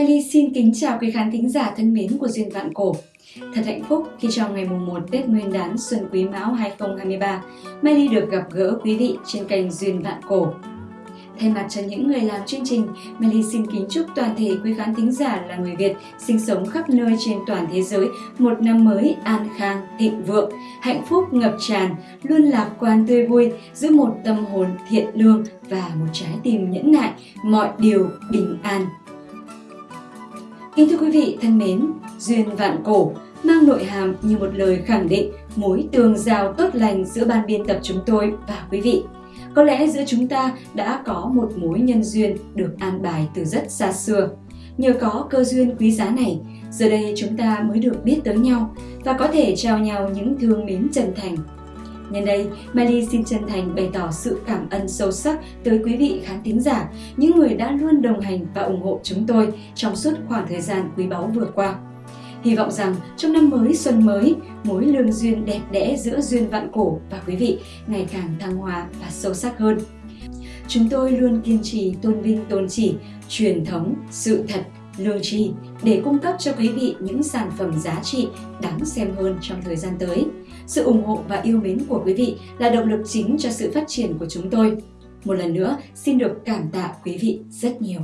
Melly xin kính chào quý khán thính giả thân mến của Duyên Vạn Cổ. Thật hạnh phúc khi trong ngày mùng 1 Tết Nguyên đán Xuân Quý Mão 2023, Melly được gặp gỡ quý vị trên kênh Duyên Vạn Cổ. Thay mặt cho những người làm chương trình, Melly xin kính chúc toàn thể quý khán thính giả là người Việt sinh sống khắp nơi trên toàn thế giới một năm mới an khang, thịnh vượng, hạnh phúc ngập tràn, luôn lạc quan tươi vui, giữ một tâm hồn thiện lương và một trái tim nhẫn nại, mọi điều bình an. Kính thưa quý vị thân mến, Duyên Vạn Cổ mang nội hàm như một lời khẳng định mối tường giao tốt lành giữa ban biên tập chúng tôi và quý vị. Có lẽ giữa chúng ta đã có một mối nhân duyên được an bài từ rất xa xưa. Nhờ có cơ duyên quý giá này, giờ đây chúng ta mới được biết tới nhau và có thể trao nhau những thương mến chân thành. Nhân đây, Mali xin chân thành bày tỏ sự cảm ơn sâu sắc tới quý vị khán thính giả, những người đã luôn đồng hành và ủng hộ chúng tôi trong suốt khoảng thời gian quý báu vừa qua. Hy vọng rằng trong năm mới xuân mới, mối lương duyên đẹp đẽ giữa duyên vạn cổ và quý vị ngày càng thăng hoa và sâu sắc hơn. Chúng tôi luôn kiên trì tôn vinh tôn chỉ, truyền thống, sự thật, lương tri để cung cấp cho quý vị những sản phẩm giá trị đáng xem hơn trong thời gian tới. Sự ủng hộ và yêu mến của quý vị là động lực chính cho sự phát triển của chúng tôi. Một lần nữa, xin được cảm tạ quý vị rất nhiều.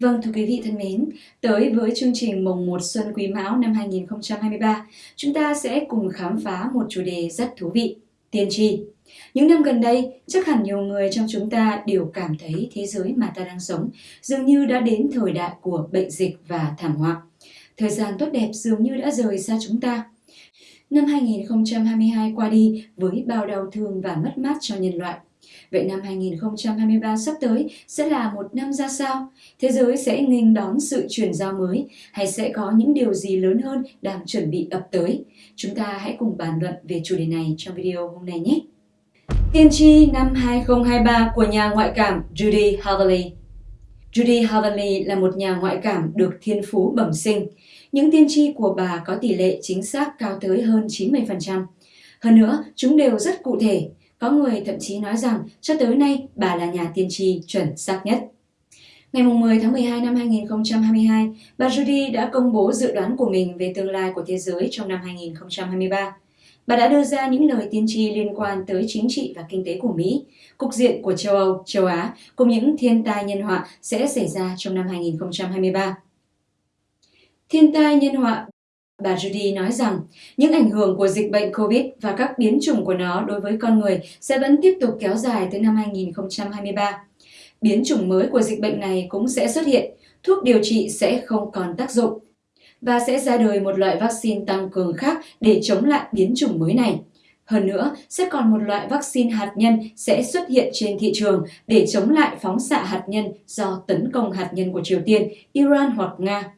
Vâng thưa quý vị thân mến, tới với chương trình Mồng 1 Xuân Quý Mão năm 2023, chúng ta sẽ cùng khám phá một chủ đề rất thú vị, tiên tri. Những năm gần đây, chắc hẳn nhiều người trong chúng ta đều cảm thấy thế giới mà ta đang sống dường như đã đến thời đại của bệnh dịch và thảm họa. Thời gian tốt đẹp dường như đã rời xa chúng ta. Năm 2022 qua đi với bao đau thương và mất mát cho nhân loại. Vậy năm 2023 sắp tới sẽ là một năm ra sao? Thế giới sẽ nghênh đón sự chuyển giao mới hay sẽ có những điều gì lớn hơn đang chuẩn bị ập tới? Chúng ta hãy cùng bàn luận về chủ đề này trong video hôm nay nhé! Tiên tri năm 2023 của nhà ngoại cảm Judy Havely Judy Havely là một nhà ngoại cảm được thiên phú bẩm sinh. Những tiên tri của bà có tỷ lệ chính xác cao tới hơn 90%. Hơn nữa, chúng đều rất cụ thể. Có người thậm chí nói rằng cho tới nay bà là nhà tiên tri chuẩn xác nhất. Ngày 10 tháng 12 năm 2022, bà Judy đã công bố dự đoán của mình về tương lai của thế giới trong năm 2023. Bà đã đưa ra những lời tiên tri liên quan tới chính trị và kinh tế của Mỹ, cục diện của châu Âu, châu Á cùng những thiên tai nhân họa sẽ xảy ra trong năm 2023. Thiên tai nhân họa Bà Judy nói rằng những ảnh hưởng của dịch bệnh COVID và các biến chủng của nó đối với con người sẽ vẫn tiếp tục kéo dài tới năm 2023. Biến chủng mới của dịch bệnh này cũng sẽ xuất hiện, thuốc điều trị sẽ không còn tác dụng và sẽ ra đời một loại vaccine tăng cường khác để chống lại biến chủng mới này. Hơn nữa, sẽ còn một loại vaccine hạt nhân sẽ xuất hiện trên thị trường để chống lại phóng xạ hạt nhân do tấn công hạt nhân của Triều Tiên, Iran hoặc Nga.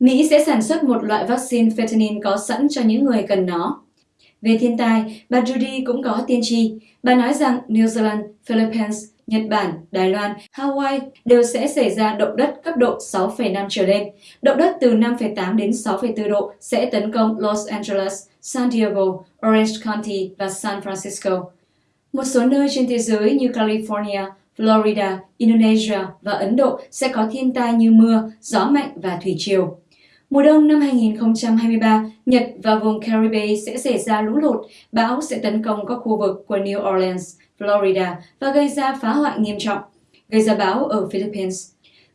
Mỹ sẽ sản xuất một loại vaccine fentanyl có sẵn cho những người cần nó. Về thiên tai, bà Judy cũng có tiên tri. Bà nói rằng New Zealand, Philippines, Nhật Bản, Đài Loan, Hawaii đều sẽ xảy ra động đất cấp độ 6,5 trở lên. Động đất từ 5,8 đến 6,4 độ sẽ tấn công Los Angeles, San Diego, Orange County và San Francisco. Một số nơi trên thế giới như California, Florida, Indonesia và Ấn Độ sẽ có thiên tai như mưa, gió mạnh và thủy triều. Mùa đông năm 2023, Nhật và vùng Caribe sẽ xảy ra lũ lụt, bão sẽ tấn công các khu vực của New Orleans, Florida và gây ra phá hoại nghiêm trọng, gây ra bão ở Philippines.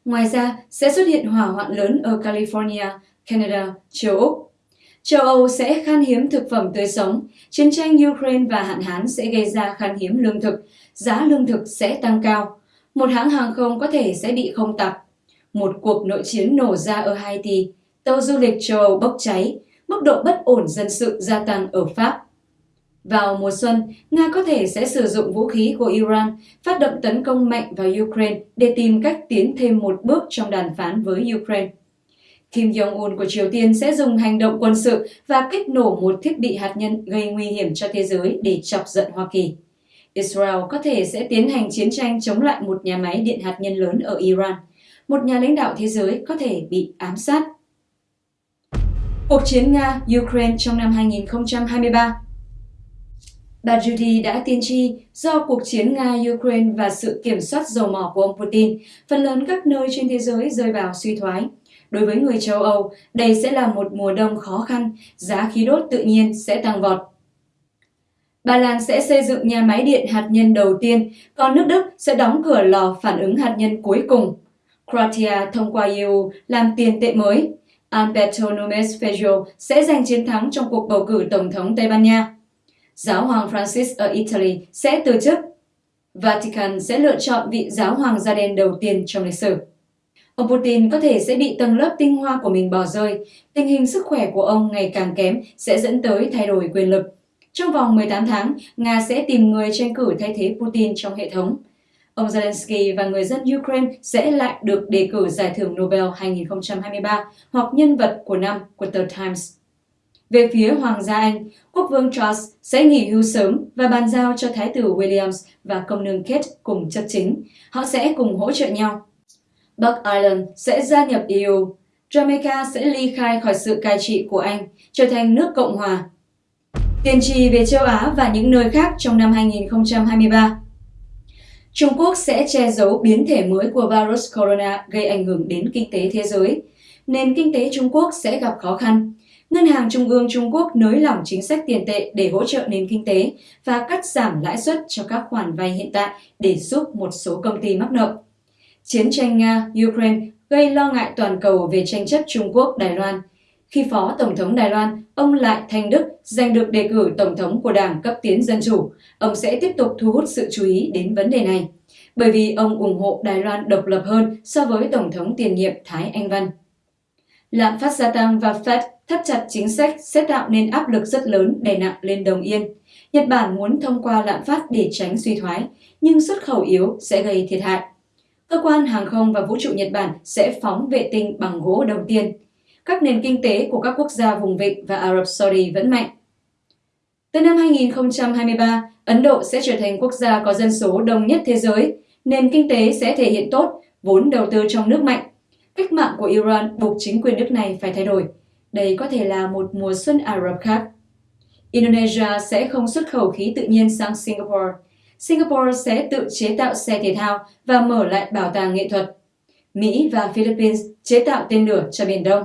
Ngoài ra, sẽ xuất hiện hỏa hoạn lớn ở California, Canada, châu Úc. Châu Âu sẽ khan hiếm thực phẩm tươi sống, chiến tranh Ukraine và hạn hán sẽ gây ra khan hiếm lương thực, giá lương thực sẽ tăng cao. Một hãng hàng không có thể sẽ bị không tặc. Một cuộc nội chiến nổ ra ở Haiti, tàu du lịch châu Âu bốc cháy, mức độ bất ổn dân sự gia tăng ở Pháp. Vào mùa xuân, Nga có thể sẽ sử dụng vũ khí của Iran phát động tấn công mạnh vào Ukraine để tìm cách tiến thêm một bước trong đàm phán với Ukraine. Kim Jong-un của Triều Tiên sẽ dùng hành động quân sự và kích nổ một thiết bị hạt nhân gây nguy hiểm cho thế giới để chọc giận Hoa Kỳ. Israel có thể sẽ tiến hành chiến tranh chống lại một nhà máy điện hạt nhân lớn ở Iran. Một nhà lãnh đạo thế giới có thể bị ám sát. Cuộc chiến Nga-Ukraine trong năm 2023 Bà Judy đã tiên tri do cuộc chiến Nga-Ukraine và sự kiểm soát dầu mỏ của ông Putin, phần lớn các nơi trên thế giới rơi vào suy thoái. đối với người châu Âu, đây sẽ là một mùa đông khó khăn, giá khí đốt tự nhiên sẽ tăng vọt. Ba Lan sẽ xây dựng nhà máy điện hạt nhân đầu tiên, còn nước Đức sẽ đóng cửa lò phản ứng hạt nhân cuối cùng. Croatia thông qua EU làm tiền tệ mới. Alberto Núñez Feijó sẽ giành chiến thắng trong cuộc bầu cử Tổng thống Tây Ban Nha. Giáo hoàng Francis ở Italy sẽ từ chức. Vatican sẽ lựa chọn vị giáo hoàng da đen đầu tiên trong lịch sử. Ông Putin có thể sẽ bị tầng lớp tinh hoa của mình bỏ rơi. Tình hình sức khỏe của ông ngày càng kém sẽ dẫn tới thay đổi quyền lực. Trong vòng 18 tháng, Nga sẽ tìm người tranh cử thay thế Putin trong hệ thống. Ông Zelensky và người dân Ukraine sẽ lại được đề cử giải thưởng Nobel 2023 hoặc nhân vật của năm của The Times. Về phía Hoàng gia Anh, quốc vương Charles sẽ nghỉ hưu sớm và bàn giao cho Thái tử Williams và công nương Kate cùng chấp chính. Họ sẽ cùng hỗ trợ nhau. Bắc Ireland sẽ gia nhập EU. Jamaica sẽ ly khai khỏi sự cai trị của Anh, trở thành nước Cộng hòa. Tiền trì về châu Á và những nơi khác trong năm 2023 Trung Quốc sẽ che giấu biến thể mới của virus corona gây ảnh hưởng đến kinh tế thế giới. Nền kinh tế Trung Quốc sẽ gặp khó khăn. Ngân hàng Trung ương Trung Quốc nới lỏng chính sách tiền tệ để hỗ trợ nền kinh tế và cắt giảm lãi suất cho các khoản vay hiện tại để giúp một số công ty mắc nợ. Chiến tranh Nga-Ukraine gây lo ngại toàn cầu về tranh chấp Trung Quốc-Đài Loan. Khi Phó Tổng thống Đài Loan, ông Lại Thanh Đức giành được đề cử Tổng thống của Đảng cấp tiến Dân Chủ, ông sẽ tiếp tục thu hút sự chú ý đến vấn đề này, bởi vì ông ủng hộ Đài Loan độc lập hơn so với Tổng thống tiền nhiệm Thái Anh Văn. Lạm phát gia tăng và Fed thắt chặt chính sách sẽ tạo nên áp lực rất lớn đè nặng lên đồng yên. Nhật Bản muốn thông qua lạm phát để tránh suy thoái, nhưng xuất khẩu yếu sẽ gây thiệt hại. Cơ quan hàng không và vũ trụ Nhật Bản sẽ phóng vệ tinh bằng gỗ đầu tiên. Các nền kinh tế của các quốc gia vùng vịnh và Ả Rập Saudi vẫn mạnh. Từ năm 2023, Ấn Độ sẽ trở thành quốc gia có dân số đông nhất thế giới. Nền kinh tế sẽ thể hiện tốt, vốn đầu tư trong nước mạnh. Cách mạng của Iran buộc chính quyền nước này phải thay đổi. Đây có thể là một mùa xuân Ả Rập khác. Indonesia sẽ không xuất khẩu khí tự nhiên sang Singapore. Singapore sẽ tự chế tạo xe thể thao và mở lại bảo tàng nghệ thuật. Mỹ và Philippines chế tạo tên lửa cho Biển Đông.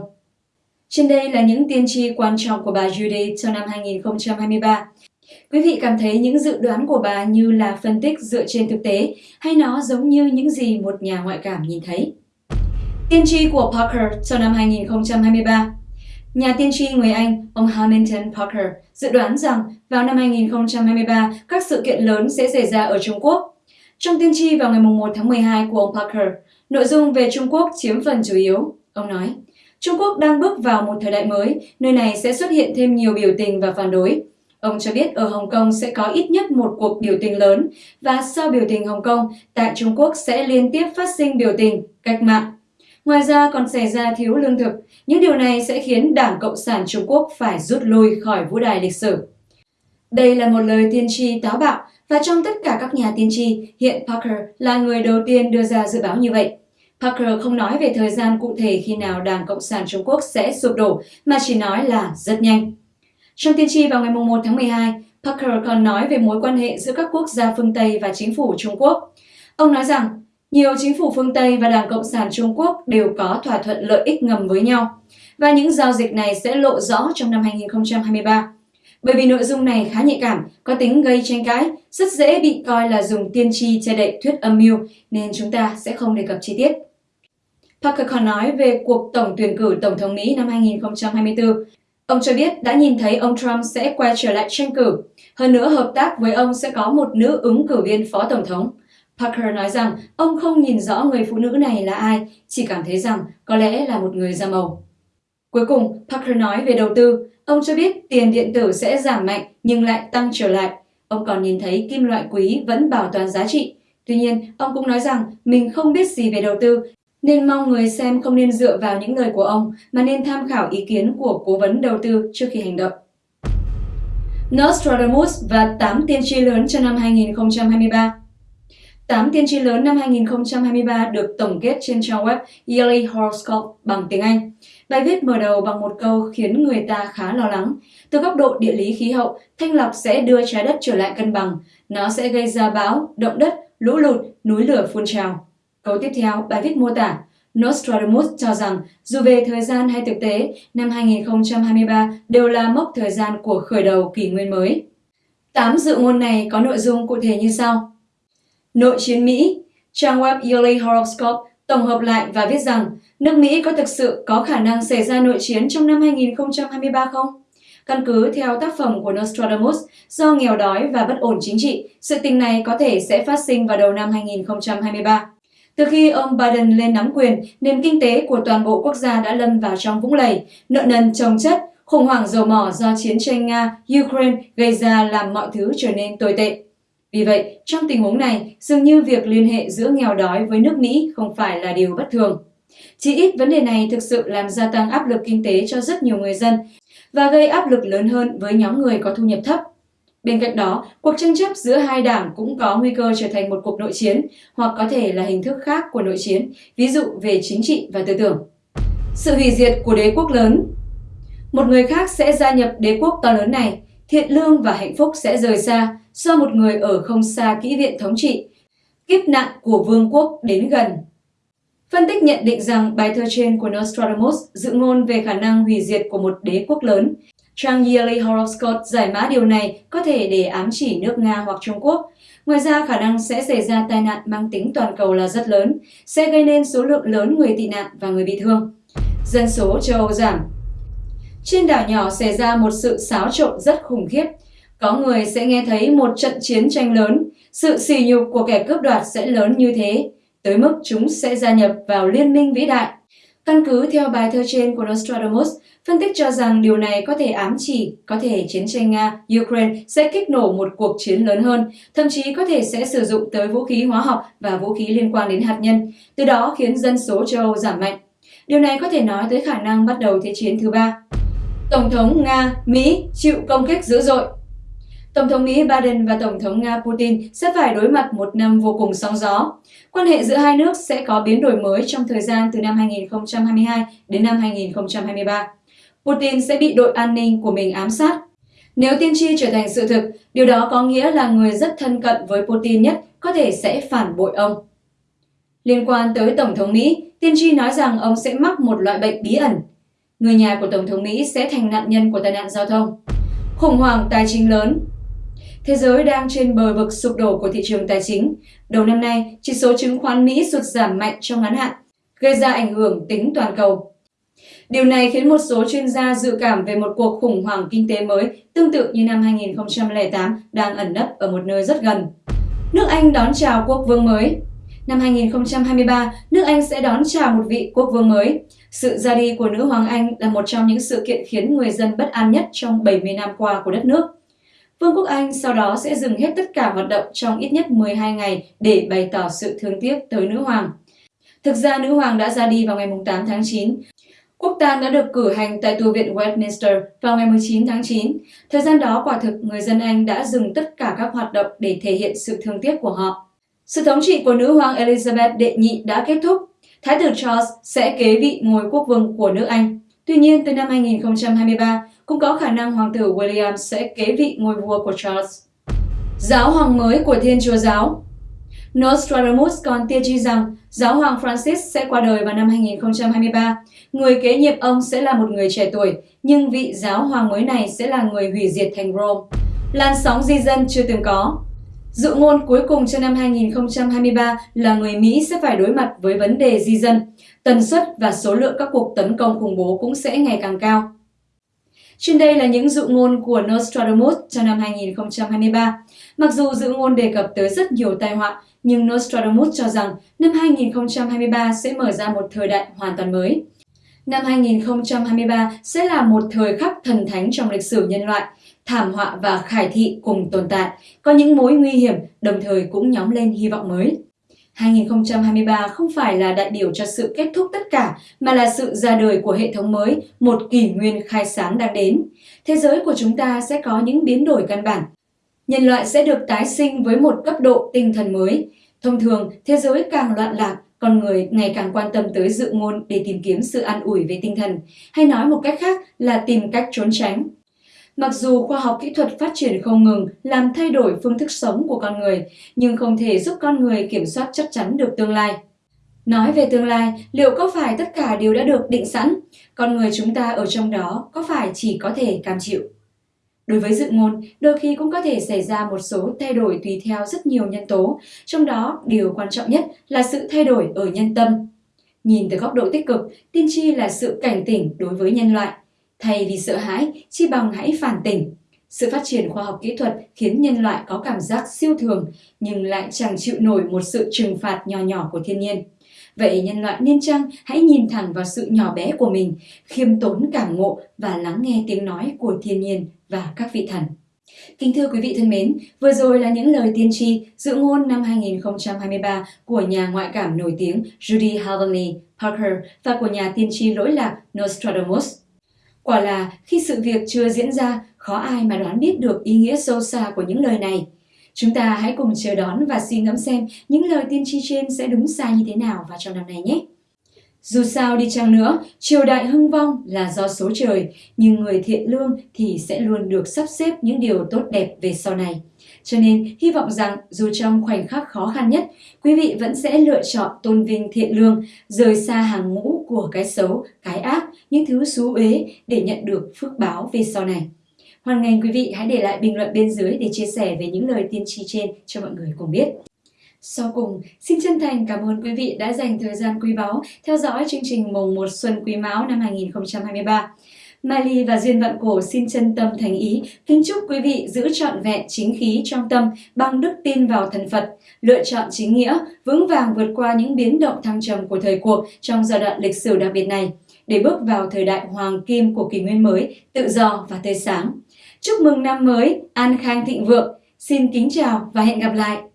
Trên đây là những tiên tri quan trọng của bà Judy cho năm 2023. Quý vị cảm thấy những dự đoán của bà như là phân tích dựa trên thực tế hay nó giống như những gì một nhà ngoại cảm nhìn thấy? Tiên tri của Parker cho năm 2023 Nhà tiên tri người Anh, ông Hamilton Parker, dự đoán rằng vào năm 2023, các sự kiện lớn sẽ xảy ra ở Trung Quốc. Trong tiên tri vào ngày 1 tháng 12 của ông Parker, nội dung về Trung Quốc chiếm phần chủ yếu. Ông nói, Trung Quốc đang bước vào một thời đại mới, nơi này sẽ xuất hiện thêm nhiều biểu tình và phản đối. Ông cho biết ở Hồng Kông sẽ có ít nhất một cuộc biểu tình lớn và sau biểu tình Hồng Kông, tại Trung Quốc sẽ liên tiếp phát sinh biểu tình, cách mạng. Ngoài ra còn xảy ra thiếu lương thực, những điều này sẽ khiến Đảng Cộng sản Trung Quốc phải rút lui khỏi vũ đài lịch sử. Đây là một lời tiên tri táo bạo và trong tất cả các nhà tiên tri, hiện Parker là người đầu tiên đưa ra dự báo như vậy. Parker không nói về thời gian cụ thể khi nào Đảng Cộng sản Trung Quốc sẽ sụp đổ, mà chỉ nói là rất nhanh. Trong tiên tri vào ngày 1 tháng 12, Parker còn nói về mối quan hệ giữa các quốc gia phương Tây và chính phủ Trung Quốc. Ông nói rằng, nhiều chính phủ phương Tây và Đảng Cộng sản Trung Quốc đều có thỏa thuận lợi ích ngầm với nhau, và những giao dịch này sẽ lộ rõ trong năm 2023. Bởi vì nội dung này khá nhạy cảm, có tính gây tranh cãi, rất dễ bị coi là dùng tiên tri che đậy thuyết âm mưu, nên chúng ta sẽ không đề cập chi tiết. Parker còn nói về cuộc tổng tuyển cử Tổng thống Mỹ năm 2024. Ông cho biết đã nhìn thấy ông Trump sẽ quay trở lại tranh cử. Hơn nữa, hợp tác với ông sẽ có một nữ ứng cử viên phó tổng thống. Parker nói rằng ông không nhìn rõ người phụ nữ này là ai, chỉ cảm thấy rằng có lẽ là một người da màu. Cuối cùng, Parker nói về đầu tư. Ông cho biết tiền điện tử sẽ giảm mạnh nhưng lại tăng trở lại. Ông còn nhìn thấy kim loại quý vẫn bảo toàn giá trị. Tuy nhiên, ông cũng nói rằng mình không biết gì về đầu tư nên mong người xem không nên dựa vào những lời của ông mà nên tham khảo ý kiến của cố vấn đầu tư trước khi hành động. Nostradamus và 8 tiên tri lớn cho năm 2023 8 tiên tri lớn năm 2023 được tổng kết trên trang web Yearly Horoscope bằng tiếng Anh. Bài viết mở đầu bằng một câu khiến người ta khá lo lắng. Từ góc độ địa lý khí hậu, thanh lọc sẽ đưa trái đất trở lại cân bằng. Nó sẽ gây ra bão, động đất, lũ lụt, núi lửa phun trào. Câu tiếp theo, bài viết mô tả Nostradamus cho rằng dù về thời gian hay thực tế, năm 2023 đều là mốc thời gian của khởi đầu kỷ nguyên mới. Tám dự ngôn này có nội dung cụ thể như sau. Nội chiến Mỹ, trang web Yearly Horoscope tổng hợp lại và viết rằng nước Mỹ có thực sự có khả năng xảy ra nội chiến trong năm 2023 không? Căn cứ theo tác phẩm của Nostradamus, do nghèo đói và bất ổn chính trị, sự tình này có thể sẽ phát sinh vào đầu năm 2023. Từ khi ông Biden lên nắm quyền, nền kinh tế của toàn bộ quốc gia đã lâm vào trong vũng lầy, nợ nần chồng chất, khủng hoảng dầu mỏ do chiến tranh Nga-Ukraine gây ra làm mọi thứ trở nên tồi tệ. Vì vậy, trong tình huống này, dường như việc liên hệ giữa nghèo đói với nước Mỹ không phải là điều bất thường. Chỉ ít vấn đề này thực sự làm gia tăng áp lực kinh tế cho rất nhiều người dân và gây áp lực lớn hơn với nhóm người có thu nhập thấp. Bên cạnh đó, cuộc tranh chấp giữa hai đảng cũng có nguy cơ trở thành một cuộc nội chiến hoặc có thể là hình thức khác của nội chiến, ví dụ về chính trị và tư tưởng. Sự hủy diệt của đế quốc lớn Một người khác sẽ gia nhập đế quốc to lớn này, thiện lương và hạnh phúc sẽ rời xa do một người ở không xa kỹ viện thống trị. Kiếp nạn của vương quốc đến gần. Phân tích nhận định rằng bài thơ trên của Nostradamus dự ngôn về khả năng hủy diệt của một đế quốc lớn. Trang Yearly Horoscope giải mã điều này có thể để ám chỉ nước Nga hoặc Trung Quốc. Ngoài ra, khả năng sẽ xảy ra tai nạn mang tính toàn cầu là rất lớn, sẽ gây nên số lượng lớn người tị nạn và người bị thương. Dân số châu Âu giảm. Trên đảo nhỏ xảy ra một sự xáo trộn rất khủng khiếp. Có người sẽ nghe thấy một trận chiến tranh lớn, sự sỉ nhục của kẻ cướp đoạt sẽ lớn như thế, tới mức chúng sẽ gia nhập vào liên minh vĩ đại. Căn cứ theo bài thơ trên của Nostradamus, phân tích cho rằng điều này có thể ám chỉ có thể chiến tranh Nga-Ukraine sẽ kích nổ một cuộc chiến lớn hơn, thậm chí có thể sẽ sử dụng tới vũ khí hóa học và vũ khí liên quan đến hạt nhân, từ đó khiến dân số châu Âu giảm mạnh. Điều này có thể nói tới khả năng bắt đầu Thế chiến thứ ba. Tổng thống Nga, Mỹ chịu công kích dữ dội Tổng thống Mỹ Biden và Tổng thống Nga Putin sẽ phải đối mặt một năm vô cùng sóng gió. Quan hệ giữa hai nước sẽ có biến đổi mới trong thời gian từ năm 2022 đến năm 2023. Putin sẽ bị đội an ninh của mình ám sát. Nếu tiên tri trở thành sự thực, điều đó có nghĩa là người rất thân cận với Putin nhất có thể sẽ phản bội ông. Liên quan tới Tổng thống Mỹ, tiên tri nói rằng ông sẽ mắc một loại bệnh bí ẩn. Người nhà của Tổng thống Mỹ sẽ thành nạn nhân của tai nạn giao thông. Khủng hoảng tài chính lớn Thế giới đang trên bờ vực sụp đổ của thị trường tài chính. Đầu năm nay, chỉ số chứng khoán Mỹ sụt giảm mạnh trong ngắn hạn, gây ra ảnh hưởng tính toàn cầu. Điều này khiến một số chuyên gia dự cảm về một cuộc khủng hoảng kinh tế mới tương tự như năm 2008 đang ẩn nấp ở một nơi rất gần. Nước Anh đón chào quốc vương mới Năm 2023, nước Anh sẽ đón chào một vị quốc vương mới. Sự ra đi của nữ hoàng Anh là một trong những sự kiện khiến người dân bất an nhất trong 70 năm qua của đất nước. Vương quốc Anh sau đó sẽ dừng hết tất cả hoạt động trong ít nhất 12 ngày để bày tỏ sự thương tiếc tới nữ hoàng. Thực ra nữ hoàng đã ra đi vào ngày 8 tháng 9. Quốc tang đã được cử hành tại tu viện Westminster vào ngày 19 tháng 9. Thời gian đó quả thực người dân Anh đã dừng tất cả các hoạt động để thể hiện sự thương tiếc của họ. Sự thống trị của nữ hoàng Elizabeth đệ nhị đã kết thúc. Thái tử Charles sẽ kế vị ngôi quốc vương của nước Anh. Tuy nhiên, từ năm 2023, cũng có khả năng hoàng tử William sẽ kế vị ngôi vua của Charles. Giáo hoàng mới của Thiên Chúa Giáo Nostradamus còn tiên tri rằng giáo hoàng Francis sẽ qua đời vào năm 2023. Người kế nhiệm ông sẽ là một người trẻ tuổi, nhưng vị giáo hoàng mới này sẽ là người hủy diệt thành Rome. Làn sóng di dân chưa từng có. Dự ngôn cuối cùng cho năm 2023 là người Mỹ sẽ phải đối mặt với vấn đề di dân. Tần suất và số lượng các cuộc tấn công khủng bố cũng sẽ ngày càng cao. Trên đây là những dự ngôn của Nostradamus cho năm 2023. Mặc dù dự ngôn đề cập tới rất nhiều tai họa, nhưng Nostradamus cho rằng năm 2023 sẽ mở ra một thời đại hoàn toàn mới. Năm 2023 sẽ là một thời khắc thần thánh trong lịch sử nhân loại, thảm họa và khải thị cùng tồn tại, có những mối nguy hiểm, đồng thời cũng nhóm lên hy vọng mới. 2023 không phải là đại biểu cho sự kết thúc tất cả, mà là sự ra đời của hệ thống mới, một kỷ nguyên khai sáng đang đến. Thế giới của chúng ta sẽ có những biến đổi căn bản. Nhân loại sẽ được tái sinh với một cấp độ tinh thần mới. Thông thường, thế giới càng loạn lạc, con người ngày càng quan tâm tới dự ngôn để tìm kiếm sự an ủi về tinh thần, hay nói một cách khác là tìm cách trốn tránh. Mặc dù khoa học kỹ thuật phát triển không ngừng làm thay đổi phương thức sống của con người, nhưng không thể giúp con người kiểm soát chắc chắn được tương lai. Nói về tương lai, liệu có phải tất cả đều đã được định sẵn? Con người chúng ta ở trong đó có phải chỉ có thể cam chịu? Đối với dự ngôn, đôi khi cũng có thể xảy ra một số thay đổi tùy theo rất nhiều nhân tố, trong đó điều quan trọng nhất là sự thay đổi ở nhân tâm. Nhìn từ góc độ tích cực, tiên tri là sự cảnh tỉnh đối với nhân loại. Thay vì sợ hãi, chi bằng hãy phản tỉnh. Sự phát triển khoa học kỹ thuật khiến nhân loại có cảm giác siêu thường, nhưng lại chẳng chịu nổi một sự trừng phạt nhỏ nhỏ của thiên nhiên. Vậy nhân loại nên chăng hãy nhìn thẳng vào sự nhỏ bé của mình, khiêm tốn cảm ngộ và lắng nghe tiếng nói của thiên nhiên và các vị thần. Kính thưa quý vị thân mến, vừa rồi là những lời tiên tri dự ngôn năm 2023 của nhà ngoại cảm nổi tiếng Judy Heavenly Parker và của nhà tiên tri lỗi lạc Nostradamus. Quả là khi sự việc chưa diễn ra, khó ai mà đoán biết được ý nghĩa sâu xa của những lời này. Chúng ta hãy cùng chờ đón và suy ngẫm xem những lời tiên tri trên sẽ đúng sai như thế nào vào trong năm này nhé. Dù sao đi chăng nữa, triều đại hưng vong là do số trời, nhưng người thiện lương thì sẽ luôn được sắp xếp những điều tốt đẹp về sau này. Cho nên, hy vọng rằng dù trong khoảnh khắc khó khăn nhất, quý vị vẫn sẽ lựa chọn tôn vinh thiện lương, rời xa hàng ngũ của cái xấu, cái ác, những thứ xú uế để nhận được phước báo về sau này. Hoan nghênh quý vị hãy để lại bình luận bên dưới để chia sẻ về những lời tiên tri trên cho mọi người cùng biết. Sau cùng, xin chân thành cảm ơn quý vị đã dành thời gian quý báu theo dõi chương trình mùng 1 xuân quý mão năm 2023. Mai Ly và Duyên Vạn Cổ xin chân tâm thành ý, kính chúc quý vị giữ trọn vẹn chính khí trong tâm bằng đức tin vào thần Phật, lựa chọn chính nghĩa, vững vàng vượt qua những biến động thăng trầm của thời cuộc trong giai đoạn lịch sử đặc biệt này, để bước vào thời đại hoàng kim của kỷ nguyên mới, tự do và tươi sáng. Chúc mừng năm mới, an khang thịnh vượng. Xin kính chào và hẹn gặp lại!